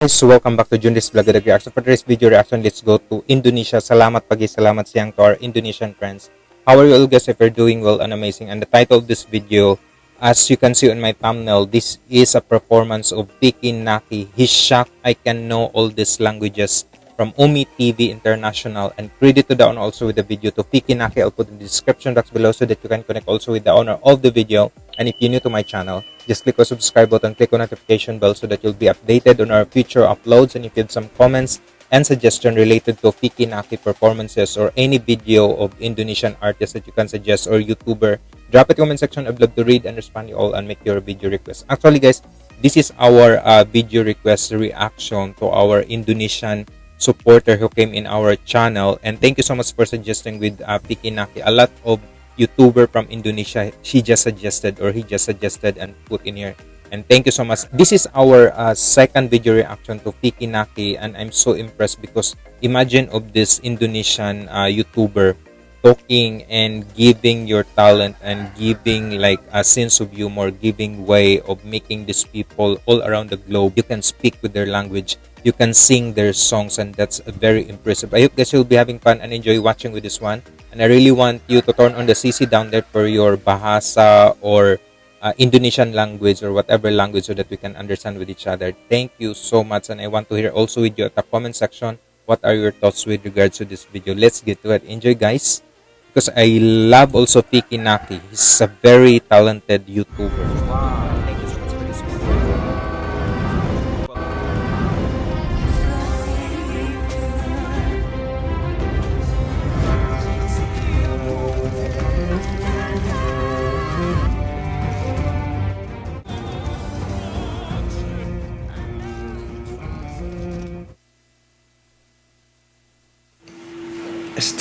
guys, so welcome back to Junris Vlog the Reaction. For today's video reaction, let's go to Indonesia. Salamat pagi, salamat siyang to our Indonesian friends. How are you all guys? If you're doing well and amazing. And the title of this video, as you can see on my thumbnail, this is a performance of Fiki Naki. He's shocked I can know all these languages from Umi TV International. And credit to the owner also with the video to Fiki Naki. I'll put in the description box below so that you can connect also with the owner of the video. And if you're new to my channel, just click on subscribe button, click on notification bell so that you'll be updated on our future uploads. And if you have some comments and suggestion related to Fiki Naki performances or any video of Indonesian artists that you can suggest or YouTuber, drop it in comment section. I'd love to read and respond to you all and make your video request. Actually, guys, this is our uh, video request reaction to our Indonesian supporter who came in our channel. And thank you so much for suggesting with uh, Fiki Naki. A lot of YouTuber from Indonesia she just suggested or he just suggested and put in here. And thank you so much. This is our uh, second video reaction to Fiki Naki and I'm so impressed because imagine of this Indonesian uh, YouTuber talking and giving your talent and giving like a sense of humor, giving way of making these people all around the globe. You can speak with their language, you can sing their songs, and that's very impressive. I hope guys you'll be having fun and enjoy watching with this one. And I really want you to turn on the CC down there for your Bahasa or uh, Indonesian language or whatever language so that we can understand with each other. Thank you so much. And I want to hear also with you at the comment section what are your thoughts with regards to this video. Let's get to it. Enjoy guys. Because I love also Piki Naki. He's a very talented YouTuber. Wow.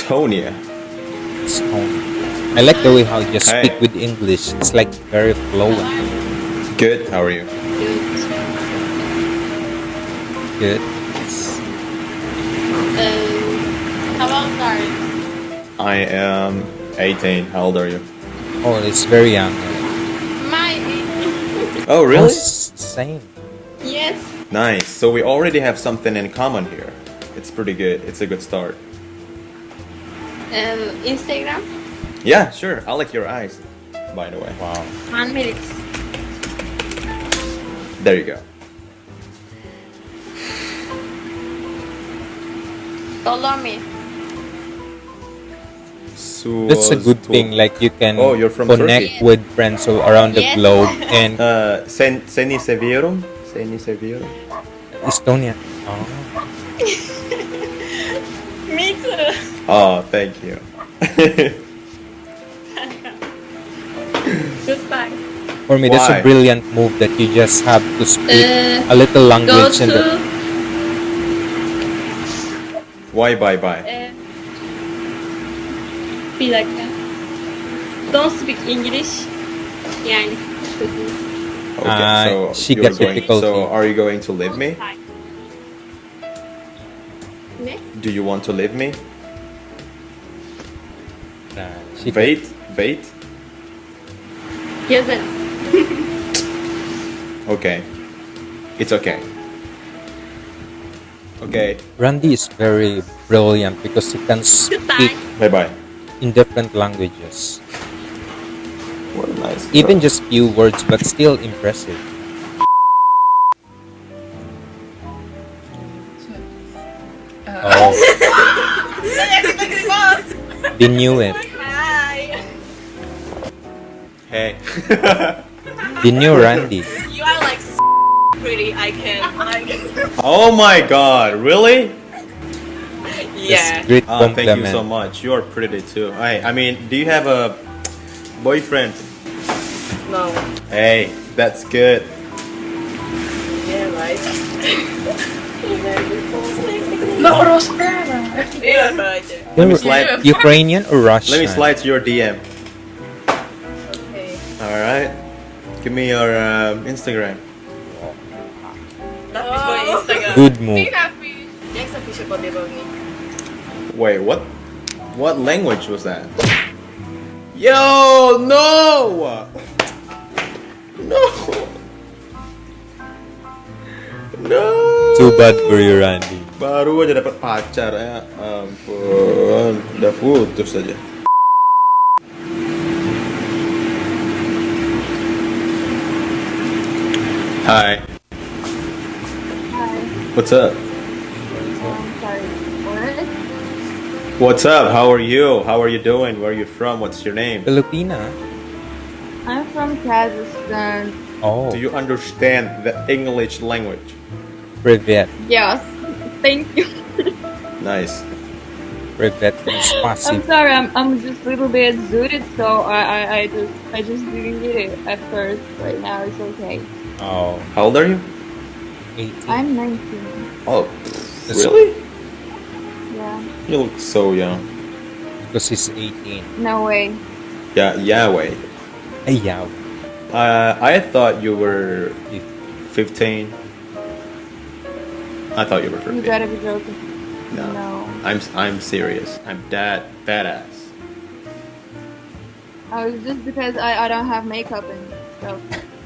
Estonia. It's home. I like the way how you just Hey. speak with English. It's like very fluent. Good. How are you? Good. Um, how old are you? I am 18. How old are you? Oh, it's very young. My age. Oh, Oh, really? s- same. Yes. Nice. So we already have something in common here. It's pretty good. It's a good start. Um, Instagram. Yeah, sure. I like your eyes, by the way. Wow. One minute. There you go. Follow me. That's a good thing. Like you can Oh, you're from connect Turkey. with friends all around the Yes. globe and Uh, sen seni seviyorum. Seni seviyorum. Estonia. Oh. Me too. Oh, thank you. Goodbye. For me, that's a brilliant move that you just have to speak Uh, a little Go language to. and the, Why bye bye? Uh, bir dakika. Don't speak English. Yani. Okay, Uh, so she you're got going, difficulty. So are you going to leave me? Ne? Do you want to leave me? Uh, she Wait, wait. Yazarım. Okay. It's okay. Okay. Randy is very brilliant because he can speak Bye bye. in different languages. What a nice. girl. Even just few words, but still impressive. Oh, they knew it. Hey. new Randy. You are like pretty. I can. I can. oh my god, really? It's great Ah, thank you so much. You are pretty too. I I mean, do you have a boyfriend? No. Hey, that's good. Yeah, right. no, Rospera. Yeah, right. Let me slide. Ukrainian or Russian? Let me slide to your DM. Okay. All right. Give me your um, Instagram. Napisz moje Instagram. Good move. Jak zapiszę pod? Wait, what? What language was that? Yo, no! No! No! too bad for you, Randy. Baru aja dapat pacar ya. Ampun, udah putus aja. Hi, Hi. what's up? Um, sorry. What? What's up? How are you? How are you doing? Where are you from? What's your name? Filipina? I'm from Kazakhstan. Oh, Do you understand the English language? Privet. Yes. Thank you. Nice. Privet is I'm sorry. I'm, I'm just a little bit zooted, so I, I, I just I just didn't get it at first. Right now it's okay. Oh, How old are you? 18. I'm 19. Oh, That's- really? Yeah. You look so young. Because he's 18. No way. Yeah, Yahweh. Ay, yaw. Uh, I thought you were 15. I thought you were You 15. gotta be joking. No. No. I'm I'm serious. I'm that badass. Oh, it's just because I, I don't have makeup and stuff.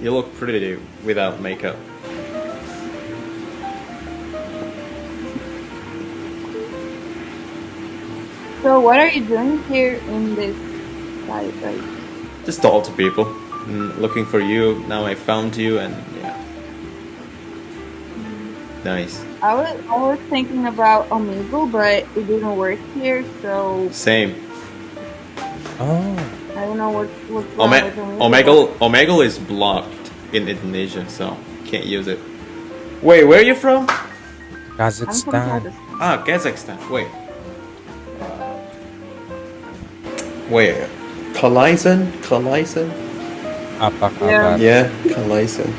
You look pretty without makeup. So what are you doing here in this site? Like, Just talk to people. Mm, looking for you. Now I found you, and yeah. Nice. I was I was thinking about Omegle, but it didn't work here, so Same. Oh, I don't know what what's Ome- with Omegle. Omegle Omegle is blocked in Indonesia, so can't use it. Wait, where are you from? I'm from Kazakhstan. Kazakhstan. Ah, Kazakhstan. Wait. Wait. Kalaisan? Kalaisan? Apa Yeah. kabar? Yeah, Kalaisan.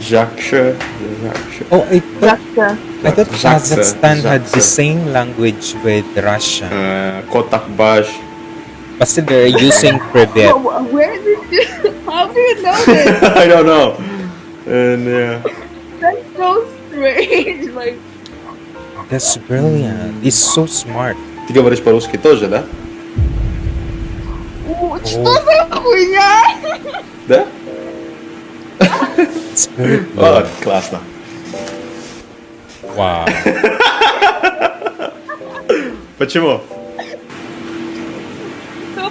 Jaksha. Jaksha. Oh, I thought, Russia. I thought Zaksa. Kazakhstan had the same language with Russia. Uh, Kotak Bash. But still, they're using Privet. Oh, wh- where did you? How do you know this? I don't know. And yeah. That's so strange. Like, That's brilliant. He's so smart. Ты говоришь по-русски тоже, да? «У, что за хуйня? Да? It's very О, good. классно. Wow. Почему?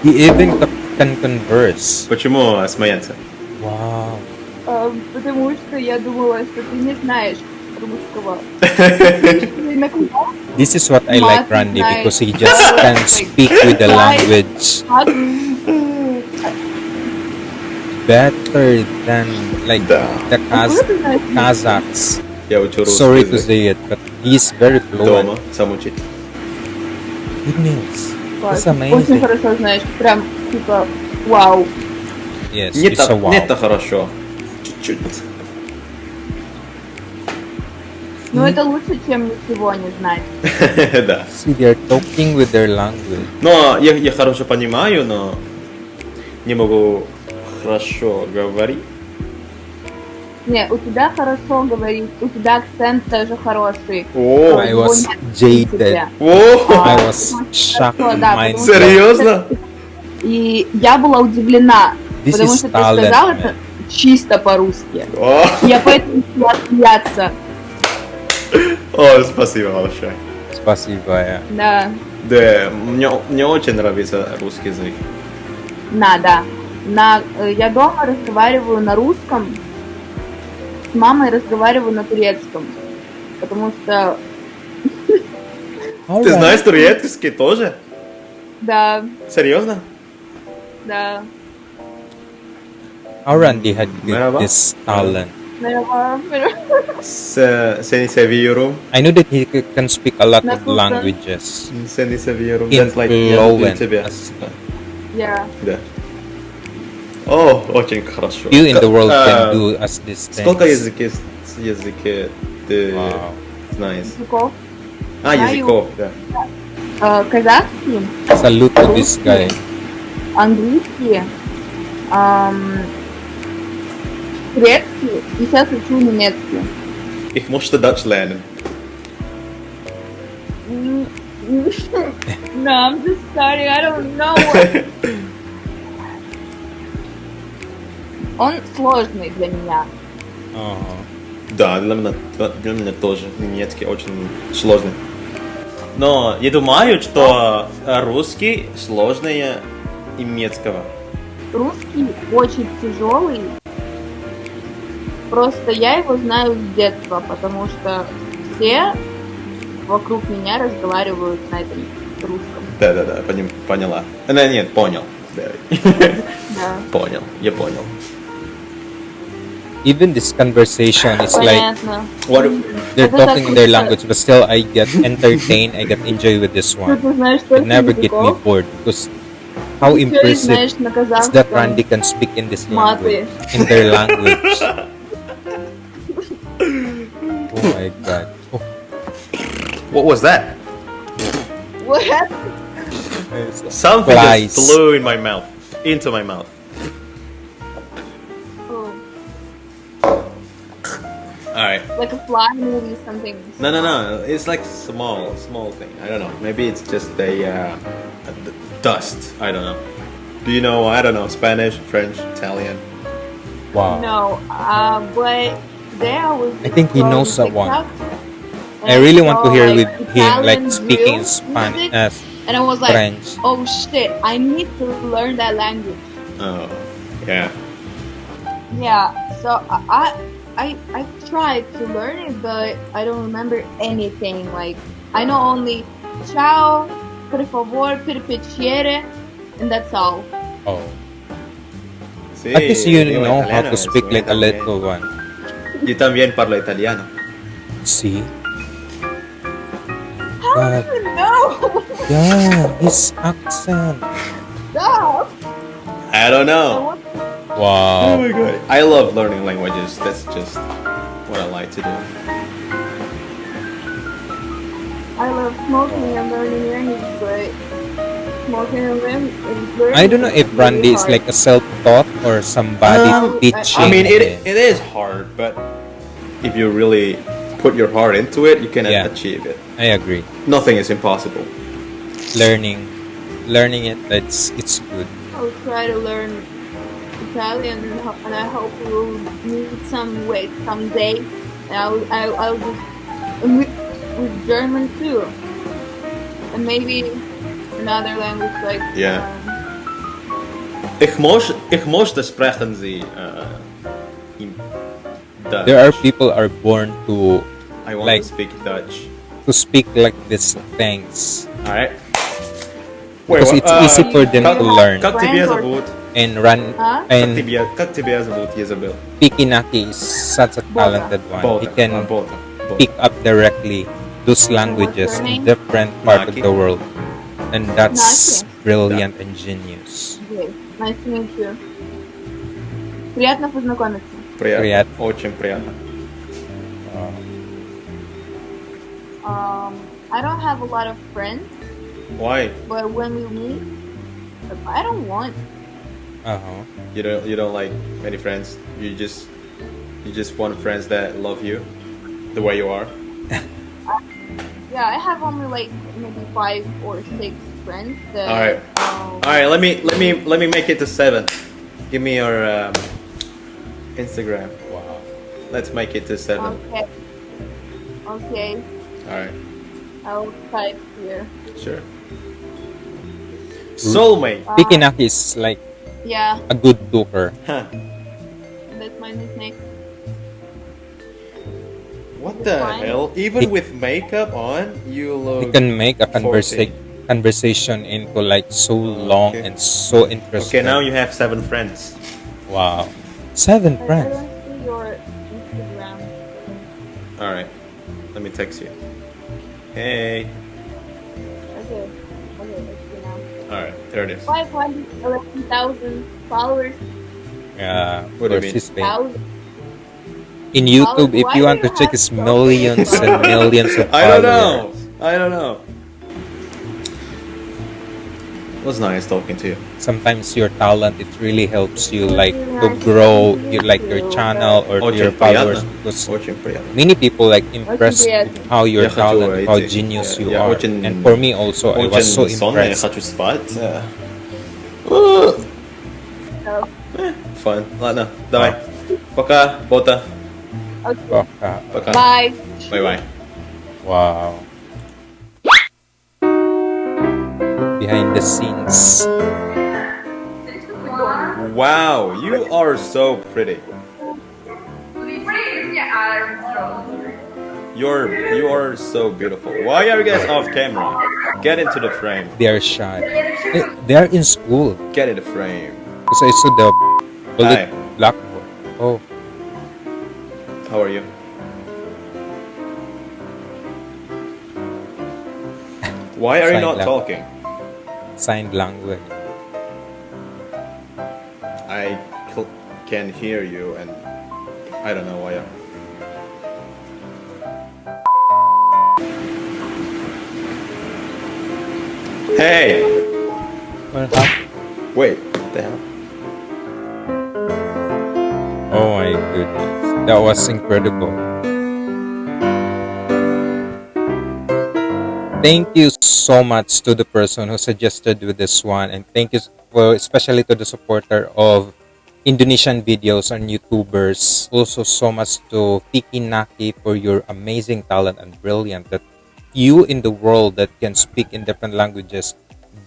He even c- can converse. Почему смеяться? Wow. А, Потому что я думала, что ты не знаешь русского. Ты на кого? This is what I like Randy because he just can speak with the language Как? better than like Да. the Kaz- Откуда ты знаешь? Kazakhs. Я учу русский Sorry to язык say it, but he's very fluent. дома, сам учить. Good news. Класс. Очень хорошо знаешь. Прям, типа, вау. Yes, Не так, wow. не так хорошо. Чуть-чуть. Ну, это лучше, чем ничего не знать. да. See, they're talking with their language. Но я, я хорошо понимаю, но не могу хорошо говорить. Не, у тебя хорошо говорить, у тебя акцент тоже хороший. О, I was jaded. о, I А, was потому что shocked Серьезно? И я была удивлена, This потому что ты сказал man. это чисто по-русски. Я поэтому начала смеяться. о, спасибо большое. Спасибо. yeah. Да, Да, мне, мне очень нравится русский язык. на, да. На, э, я дома разговариваю на русском, с мамой разговариваю на турецком. Потому что, Ты знаешь турецкий тоже? да, Серьезно? да. How Randy had Merhaba. this talent. Merhaba, merhaba. С- Seni seviyorum. I know that he can speak a lot of languages. Seni seviyorum. In That's like fluent. люблю тебя. As- Я. Да. О, очень хорошо. Few in the world А, can do as these things. Сколько языки, языки ты Wow. знаешь? Языков. А, Знаю. языков, да. Э, казахский, Salute to this guy. английский, ам, турецкий и сейчас учу немецкий. Ich musste Deutsch lernen. Mm, no, I'm just starting. I don't know. Он сложный для меня. Oh. Да, для меня, для меня тоже немецкий очень сложный. Но я думаю, что русский сложнее немецкого. Русский очень тяжелый. Просто я его знаю с детства, потому что все вокруг меня разговаривают на этом русском. Да-да-да, поняла. Да, нет, понял. Да. Понял, я понял. even this conversation is like what they're talking in their language, but still I get entertained, I get enjoy with this one. It never get me bored because how impressive is that Randy can speak in this language, in their language. oh my god. Oh. What was that? What happened? Something just flew in my mouth, into my mouth. Alright. like a fly movie, something. No, no, no. It's like small, small thing. I don't know. Maybe it's just a, uh, a d- dust. I don't know. Do you know? I don't know. Spanish, French, Italian. wow. No, uh, but there I was. I think he knows that one. I really want to hear like, with him like speaking Spanish, uh, and I was like, French. oh shit, I need to learn that language. Oh, yeah. Yeah, so I I I I tried to learn it, but I don't remember anything. Like I know only ciao, per favor, per piacere, and that's all. Oh. Sí, At least you digo know how to speak like a little one. Yo también parlo italiano. See? How God. do you know? Yeah, his accent. Stop! I don't I know. Want- Oh Wow. my god. I love learning languages. That's just what I like to do. I love smoking and learning language, but smoking and learning. I don't know if Brandy is like a self-taught or somebody Um, teaching I mean, it, it is hard, but if you really put your heart into it, you can Yeah. achieve it. I agree. Nothing is impossible. Learning, learning it. That's it's good. I'll try to learn Italian, and ho- and I hope we will meet some way someday. And I'll I'll, I'll just and with, with German too, and maybe another language like Yeah. um, Ich muss, ich musste sprechen Sie uh, in Dutch. There are people are born to I want like- to speak Dutch. to speak like these things Alright. because it's easy for them как, to learn. Как тебя Friends or- зовут? And run Huh? Как and тебя, как тебя зовут, Изабел? Pikinaki is such a talented one. He Both. can uh, both. both. pick up directly those languages her in name? different part of Naki. the world, and that's Naki. brilliant and genius. okay. Nice to meet you. Приятно познакомиться. Приятно. Приятно. Очень приятно. Um, I don't have a lot of friends, Why? but when we meet, I don't want. uh huh. You don't you don't like many friends. You just you just want friends that love you the way you are. Yeah, I have only like maybe five or six friends that. Alright. um, All right, let me let me let me make it to seven. Give me your um, Instagram. Wow. Let's make it to seven. Okay. Okay, All right, I'll type here. sure. Soulmate. Uh, Pikinaki is like Yeah, a good talker. Huh. that's my nickname. What the Fine. hell? Even He- with makeup on, you He look. can make a conversa- 40. conversation into like so long Okay. and so interesting. Okay, now you have seven friends. wow, seven I, I friends. don't see your Instagram. All right, let me text you. Hey. All right, there it is. 511,000 followers. Yeah, What do you of mean? Thousand. In YouTube, if you want to check, have it's millions and millions of followers. I don't know. followers. I don't know was nice talking to you. Sometimes your talent it really helps you like really to nice grow to meet your like your you, channel or Очень your followers приятно. because Очень приятно. many people like impressed приятно. with how your Я хочу talent, how эти- genius я- you я are. очень- and for me also, I was so Очень сонно, я impressed. хочу спать. Э, So, Fun. Ладно, давай. Пока, Бота. Okay. Baka. Baka. Bye. Bye bye. Wow. Behind the scenes. Wow, you are so pretty. You're you are so beautiful. Why are you guys off camera? Get into the frame. They are shy. Eh, They are in school. Get in the frame. Kasi I saw the bullet Hi. blackboard. Oh, How are you? Why are you not talking? Signed language. I can hear you and I don't know why. Hey! What happened? Wait, what the hell? Oh my goodness. That was incredible. Thank you so much to the person who suggested with this one and thank you for especially to the supporter of Indonesian videos on YouTubers. Also so much to Fiki Naki for your amazing talent and brilliant that you in the world that can speak in different languages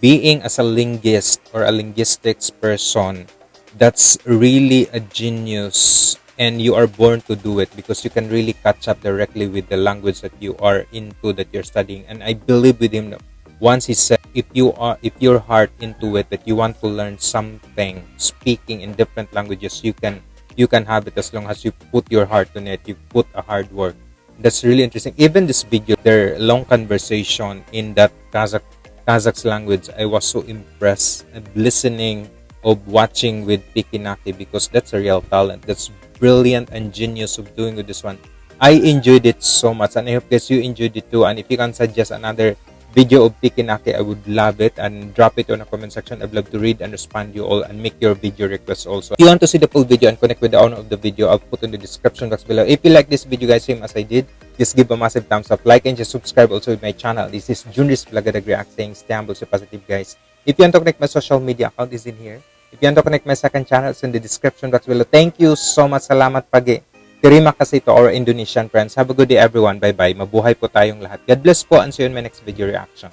being as a linguist or a linguistics person that's really a genius and you are born to do it because you can really catch up directly with the language that you are into that you're studying. And i believe with him once he said if you are if your heart into it that you want to learn something speaking in different languages you can you can have it as long as you put your heart on it you put a hard work. That's really interesting. Even this video their long conversation in that kazakh kazakh's language i was so impressed and listening of watching with Pikinaki because that's a real talent. That's brilliant and genius of doing with this one. I enjoyed it so much and I hope guys you enjoyed it too. And if you can suggest another video of Pikinaki, I would love it and drop it on the comment section. I'd love to read and respond you all and make your video requests also. If you want to see the full video and connect with the owner of the video, I'll put in the description box below. If you like this video guys, same as I did, just give a massive thumbs up, like and just subscribe also with my channel. This is Junris Blagadag React saying stay humble, stay positive guys. If you want to connect my social media account is in here. If you want to connect my second channel, it's in the description box below. Thank you so much. Salamat pagi. Terima kasih to our Indonesian friends. Have a good day everyone. Bye-bye. Mabuhay po tayong lahat. God bless po and see you in my next video reaction.